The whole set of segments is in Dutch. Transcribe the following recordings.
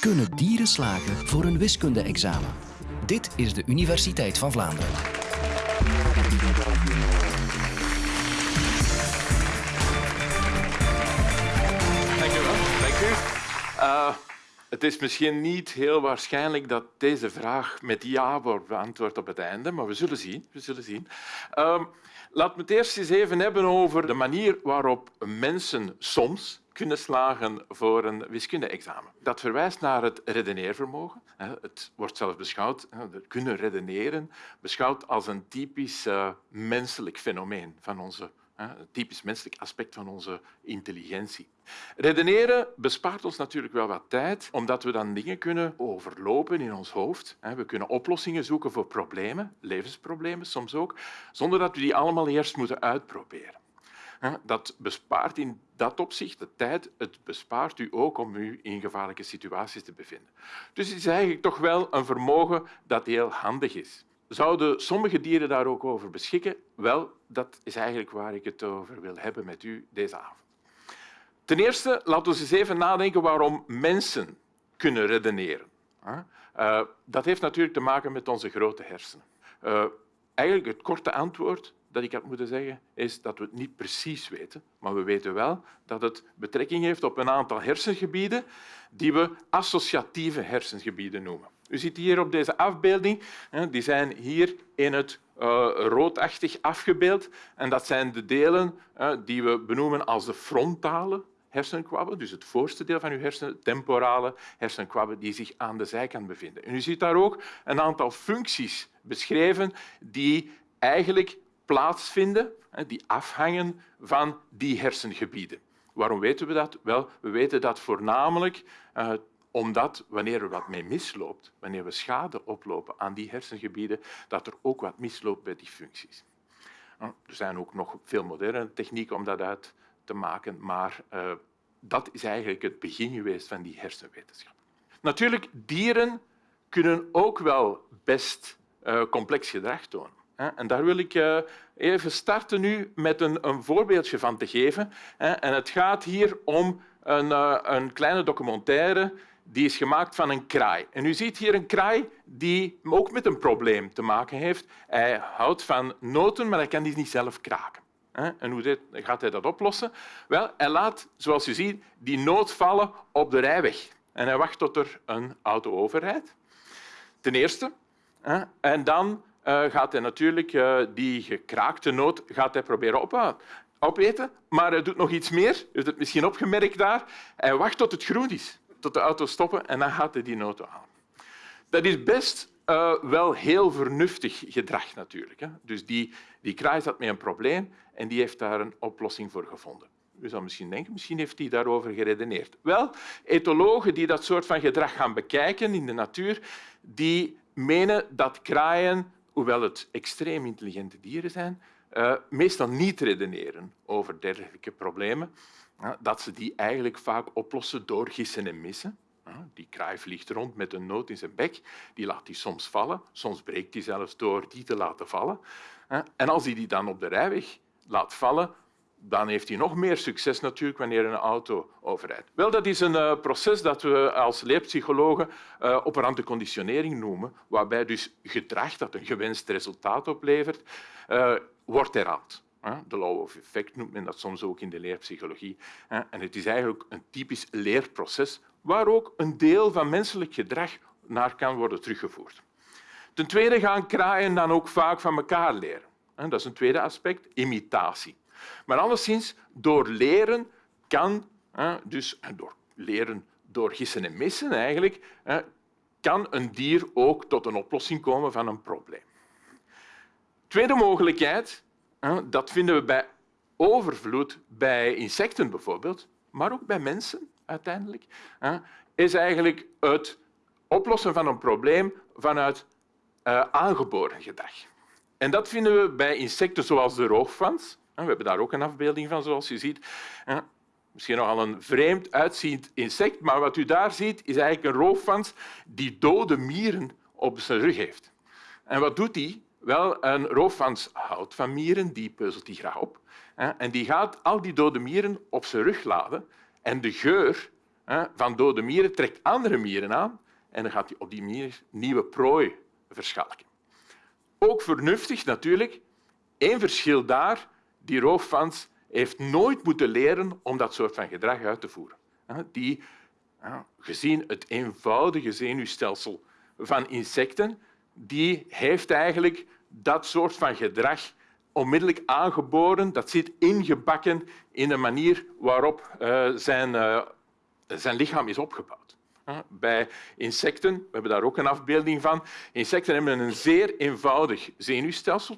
Kunnen dieren slagen voor een wiskunde-examen? Dit is de Universiteit van Vlaanderen. Dank u wel. Dank u. Het is misschien niet heel waarschijnlijk dat deze vraag met ja wordt beantwoord op het einde, maar we zullen zien. We zullen zien. Uh, laten we het eerst eens even hebben over de manier waarop mensen soms kunnen slagen voor een wiskunde-examen. Dat verwijst naar het redeneervermogen. Het wordt zelfs beschouwd, kunnen redeneren, beschouwd als een typisch uh, menselijk fenomeen van onze een typisch menselijk aspect van onze intelligentie. Redeneren bespaart ons natuurlijk wel wat tijd, omdat we dan dingen kunnen overlopen in ons hoofd. We kunnen oplossingen zoeken voor problemen, levensproblemen soms ook, zonder dat we die allemaal eerst moeten uitproberen. Dat bespaart in dat opzicht de tijd. Het bespaart u ook om u in gevaarlijke situaties te bevinden. Dus het is eigenlijk toch wel een vermogen dat heel handig is. Zouden sommige dieren daar ook over beschikken? Wel, dat is eigenlijk waar ik het over wil hebben met u deze avond. Ten eerste, laten we eens even nadenken waarom mensen kunnen redeneren. Uh, dat heeft natuurlijk te maken met onze grote hersenen. Uh, eigenlijk het korte antwoord dat ik had moeten zeggen, is dat we het niet precies weten, maar we weten wel dat het betrekking heeft op een aantal hersengebieden die we associatieve hersengebieden noemen. U ziet hier op deze afbeelding, die zijn hier in het uh, roodachtig afgebeeld. En dat zijn de delen die we benoemen als de frontale hersenkwabben, dus het voorste deel van uw hersenen, temporale hersenkwabben, die zich aan de zijkant bevinden. En u ziet daar ook een aantal functies beschreven die eigenlijk plaatsvinden, die afhangen van die hersengebieden. Waarom weten we dat? Wel, we weten dat voornamelijk uh, omdat wanneer er wat mee misloopt, wanneer we schade oplopen aan die hersengebieden, dat er ook wat misloopt bij die functies. Er zijn ook nog veel moderne technieken om dat uit te maken, maar uh, dat is eigenlijk het begin geweest van die hersenwetenschap. Natuurlijk, dieren kunnen ook wel best uh, complex gedrag tonen. En daar wil ik uh, even starten nu met een, voorbeeldje van te geven. En het gaat hier om een, een kleine documentaire die is gemaakt van een kraai. En u ziet hier een kraai die ook met een probleem te maken heeft. Hij houdt van noten, maar hij kan die niet zelf kraken. En hoe gaat hij dat oplossen? Wel, hij laat, zoals u ziet, die noot vallen op de rijweg. En hij wacht tot er een auto overrijdt. Ten eerste. En dan eh, gaat hij natuurlijk eh, die gekraakte noot gaat hij proberen op, opeten. Maar hij doet nog iets meer. U hebt het misschien opgemerkt daar. Hij wacht tot het groen is tot de auto stoppen en dan gaat hij die auto halen. Dat is best wel heel vernuftig gedrag natuurlijk. Hè. Dus die, die kraai zat met een probleem en die heeft daar een oplossing voor gevonden. U zou misschien denken, misschien heeft hij daarover geredeneerd. Wel, etologen die dat soort van gedrag gaan bekijken in de natuur, die menen dat kraaien, hoewel het extreem intelligente dieren zijn, uh, meestal niet redeneren over dergelijke problemen dat ze die eigenlijk vaak oplossen door gissen en missen. Die kraai vliegt rond met een noot in zijn bek, die laat die soms vallen, soms breekt hij zelfs door die te laten vallen. En als hij die dan op de rijweg laat vallen, dan heeft hij nog meer succes natuurlijk wanneer een auto overrijdt. Wel, dat is een uh, proces dat we als leerpsychologen uh, operante conditionering noemen, waarbij dus gedrag dat een gewenst resultaat oplevert, uh, wordt herhaald. De law of effect noemt men dat soms ook in de leerpsychologie. En het is eigenlijk een typisch leerproces waar ook een deel van menselijk gedrag naar kan worden teruggevoerd. Ten tweede gaan kraaien dan ook vaak van elkaar leren. Dat is een tweede aspect, imitatie. Maar alleszins, door leren kan, dus door leren door gissen en missen eigenlijk, kan een dier ook tot een oplossing komen van een probleem. Tweede mogelijkheid dat vinden we bij overvloed bij insecten bijvoorbeeld, maar ook bij mensen uiteindelijk, is eigenlijk het oplossen van een probleem vanuit uh, aangeboren gedrag. En dat vinden we bij insecten zoals de roofvans. We hebben daar ook een afbeelding van, zoals je ziet. Misschien nogal een vreemd uitziend insect, maar wat u daar ziet is eigenlijk een roofvans die dode mieren op zijn rug heeft. En wat doet hij? Wel, een roofvans houdt van mieren, die peuzelt die graag op. En die gaat al die dode mieren op zijn rug laden. En de geur van dode mieren trekt andere mieren aan en dan gaat hij op die manier nieuwe prooi verschalken. Ook vernuftig natuurlijk. Eén verschil daar, die roofvans heeft nooit moeten leren om dat soort van gedrag uit te voeren. Die, gezien het eenvoudige zenuwstelsel van insecten, die heeft eigenlijk dat soort van gedrag onmiddellijk aangeboren. Dat zit ingebakken in de manier waarop uh, zijn, uh, zijn lichaam is opgebouwd. Bij insecten, we hebben daar ook een afbeelding van, insecten hebben een zeer eenvoudig zenuwstelsel.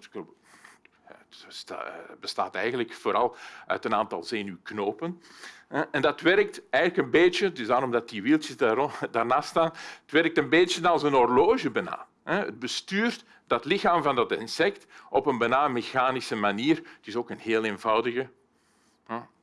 Het bestaat eigenlijk vooral uit een aantal zenuwknopen. En dat werkt eigenlijk een beetje, is daarom dat die wieltjes daarnaast staan, het werkt een beetje als een horloge bijna. Het bestuurt dat lichaam van dat insect op een bijna mechanische manier. Het is ook een heel eenvoudige.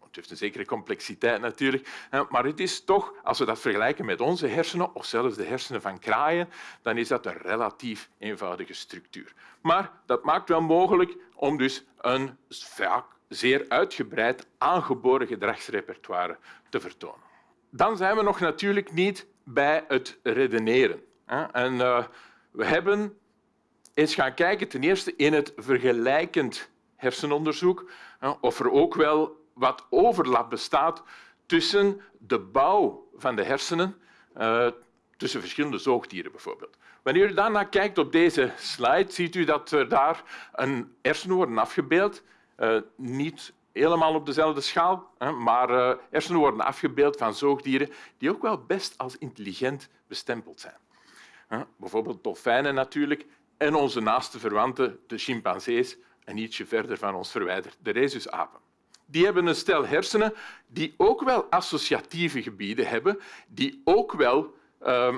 Het heeft een zekere complexiteit natuurlijk, maar het is toch, als we dat vergelijken met onze hersenen of zelfs de hersenen van kraaien, dan is dat een relatief eenvoudige structuur. Maar dat maakt wel mogelijk om dus een vaak zeer uitgebreid aangeboren gedragsrepertoire te vertonen. Dan zijn we nog natuurlijk niet bij het redeneren. En eh, we hebben eens gaan kijken ten eerste in het vergelijkend hersenonderzoek of er ook wel wat overlap bestaat tussen de bouw van de hersenen, uh, tussen verschillende zoogdieren bijvoorbeeld. Wanneer u daarna kijkt op deze slide, ziet u dat er daar een hersenen worden afgebeeld. Uh, niet helemaal op dezelfde schaal, maar uh, hersenen worden afgebeeld van zoogdieren die ook wel best als intelligent bestempeld zijn. Bijvoorbeeld dolfijnen natuurlijk en onze naaste verwanten, de chimpansees, en ietsje verder van ons verwijderd, de rhesusapen. Die hebben een stel hersenen die ook wel associatieve gebieden hebben, die ook wel uh,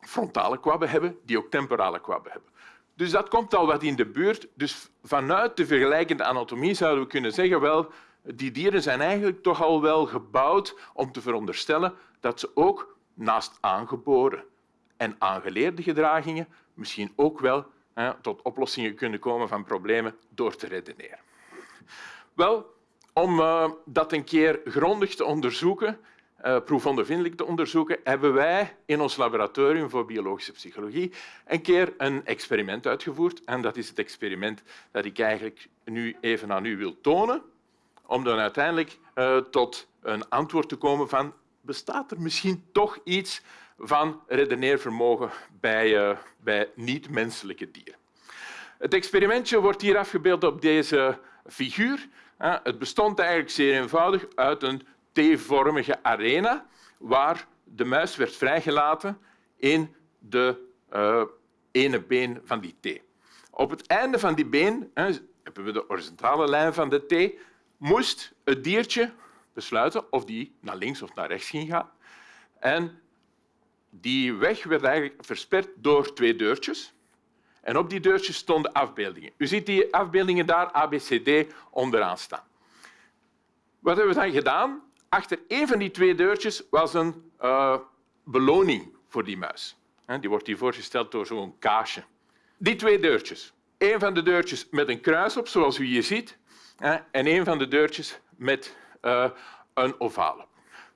frontale kwabben hebben, die ook temporale kwabben hebben. Dus dat komt al wat in de buurt. Dus vanuit de vergelijkende anatomie zouden we kunnen zeggen, wel, die dieren zijn eigenlijk toch al wel gebouwd om te veronderstellen dat ze ook naast aangeboren en aangeleerde gedragingen misschien ook wel hè, tot oplossingen kunnen komen van problemen door te redeneren. Wel, om uh, dat een keer grondig te onderzoeken, uh, proefondervindelijk te onderzoeken, hebben wij in ons laboratorium voor biologische psychologie een keer een experiment uitgevoerd. En dat is het experiment dat ik eigenlijk nu even aan u wil tonen, om dan uiteindelijk uh, tot een antwoord te komen van bestaat er misschien toch iets van redeneervermogen bij, bij niet-menselijke dieren. Het experimentje wordt hier afgebeeld op deze figuur. Het bestond eigenlijk zeer eenvoudig uit een T-vormige arena waar de muis werd vrijgelaten in de uh, ene been van die T. Op het einde van die been hebben we de horizontale lijn van de T, moest het diertje besluiten of die naar links of naar rechts ging gaan. En die weg werd eigenlijk versperd door twee deurtjes. En op die deurtjes stonden afbeeldingen. U ziet die afbeeldingen daar, ABCD, onderaan staan. Wat hebben we dan gedaan? Achter een van die twee deurtjes was een uh, beloning voor die muis. Die wordt hier voorgesteld door zo'n kaasje. Die twee deurtjes. Een van de deurtjes met een kruis op, zoals u hier ziet, en een van de deurtjes met uh, een ovale.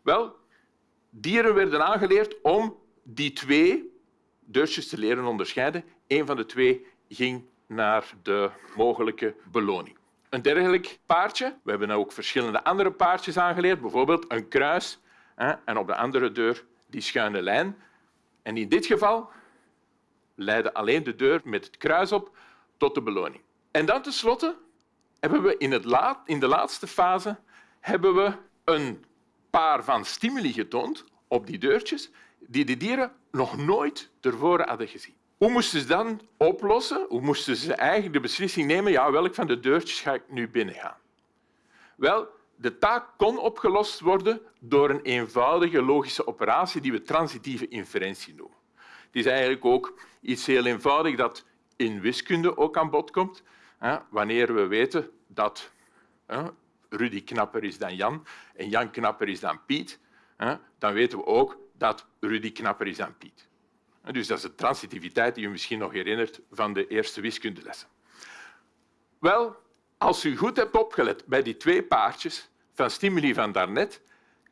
Wel, dieren werden aangeleerd om die twee deurtjes te leren onderscheiden. Eén van de twee ging naar de mogelijke beloning. Een dergelijk paardje, we hebben ook verschillende andere paardjes aangeleerd, bijvoorbeeld een kruis en op de andere deur die schuine lijn. En in dit geval leidde alleen de deur met het kruis op tot de beloning. En dan tenslotte hebben we in, het laat, in de laatste fase hebben we een paar van stimuli getoond op die deurtjes die de dieren nog nooit tevoren hadden gezien. Hoe moesten ze dan oplossen? Hoe moesten ze eigenlijk de beslissing nemen ja, welk van de deurtjes ga ik nu binnengaan? Wel, de taak kon opgelost worden door een eenvoudige logische operatie die we transitieve inferentie noemen. Het is eigenlijk ook iets heel eenvoudigs dat in wiskunde ook aan bod komt. Wanneer we weten dat Rudy knapper is dan Jan en Jan knapper is dan Piet, dan weten we ook dat Rudy knapper is dan Piet. Dus dat is de transitiviteit die u misschien nog herinnert van de eerste wiskundelessen. Wel, als u goed hebt opgelet bij die twee paardjes van stimuli van daarnet,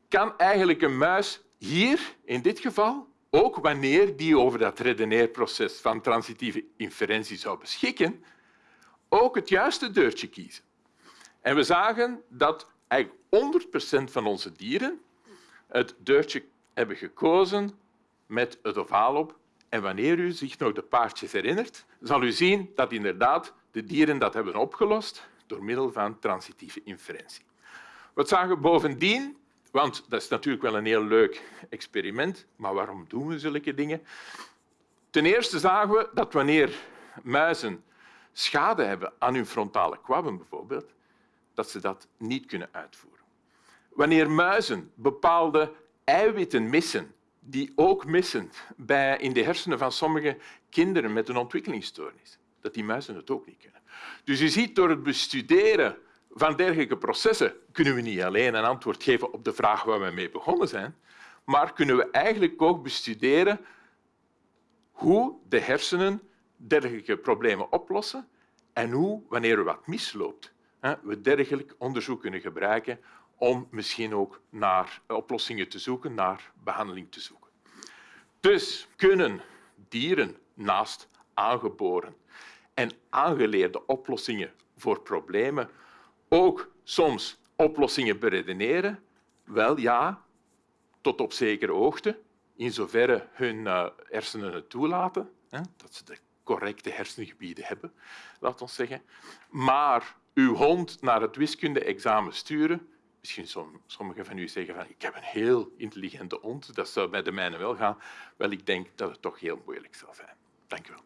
kan eigenlijk een muis hier, in dit geval, ook wanneer die over dat redeneerproces van transitieve inferentie zou beschikken, ook het juiste deurtje kiezen. En we zagen dat eigenlijk 100% van onze dieren het deurtje hebben gekozen met het ovaal op. En wanneer u zich nog de paardjes herinnert, zal u zien dat inderdaad de dieren dat hebben opgelost door middel van transitieve inferentie. Wat zagen we bovendien? Want dat is natuurlijk wel een heel leuk experiment, maar waarom doen we zulke dingen? Ten eerste zagen we dat wanneer muizen schade hebben aan hun frontale kwabben bijvoorbeeld, dat ze dat niet kunnen uitvoeren. Wanneer muizen bepaalde eiwitten missen, die ook missen bij, in de hersenen van sommige kinderen met een ontwikkelingsstoornis, dat die muizen het ook niet kunnen. Dus je ziet, door het bestuderen van dergelijke processen kunnen we niet alleen een antwoord geven op de vraag waar we mee begonnen zijn, maar kunnen we eigenlijk ook bestuderen hoe de hersenen dergelijke problemen oplossen en hoe, wanneer er wat misloopt, we dergelijk onderzoek kunnen gebruiken om misschien ook naar oplossingen te zoeken, naar behandeling te zoeken. Dus kunnen dieren naast aangeboren en aangeleerde oplossingen voor problemen ook soms oplossingen beredeneren? Wel ja, tot op zekere hoogte, in zoverre hun uh, hersenen het toelaten, dat ze de correcte hersengebieden hebben, laat ons zeggen. Maar uw hond naar het wiskunde-examen sturen, misschien sommigen van u zeggen van ik heb een heel intelligente hond, dat zou bij de mijne wel gaan. Wel, ik denk dat het toch heel moeilijk zal zijn. Dank u wel.